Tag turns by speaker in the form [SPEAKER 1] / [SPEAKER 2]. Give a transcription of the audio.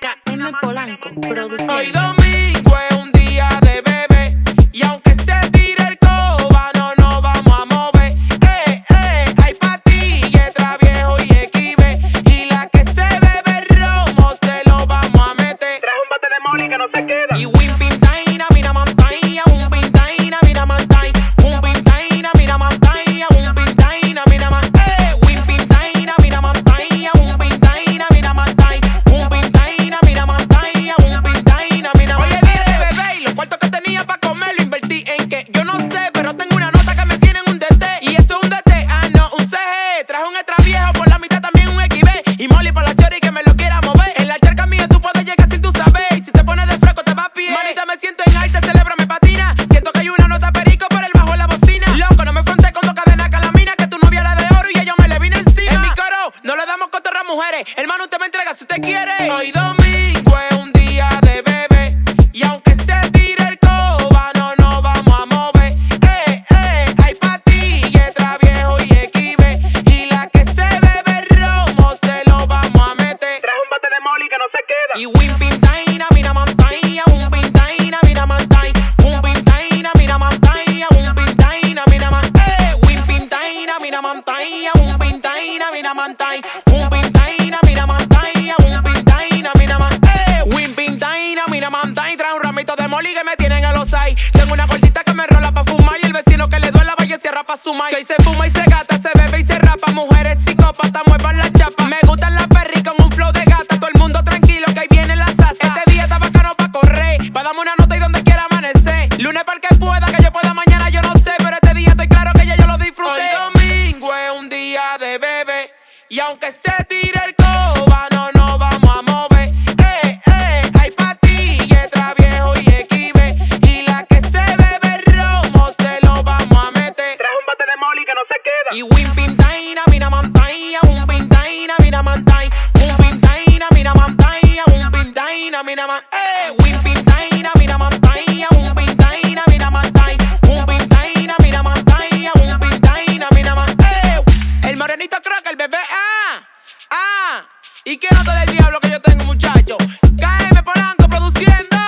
[SPEAKER 1] KM Polanco.
[SPEAKER 2] Hoy domingo es un día de bebé y aunque se tire el coba no nos vamos a mover. Eh, eh, hay pastillas, traviejo y equive y la que se bebe romo se lo vamos a meter.
[SPEAKER 3] Trae un bate de no se queda.
[SPEAKER 2] Hermano, usted me entrega si usted quiere. Oído. su se fuma y se gata, se bebe y se rapa. Mujeres psicópatas, muevan la chapa. Me gustan las perris con un flow de gata. Todo el mundo tranquilo que ahí viene la salsa. Este día está bacano pa' correr. Pa' darme una nota y donde quiera amanecer. Lunes para que pueda, que yo pueda mañana, yo no sé. Pero este día estoy claro que ya yo lo disfruté. Hoy domingo es un día de bebé. Y aunque se tire. el morenito creo el bebé, ah, ah, y que
[SPEAKER 3] no
[SPEAKER 2] te del diablo que yo tengo muchacho, cáeme polanco produciendo.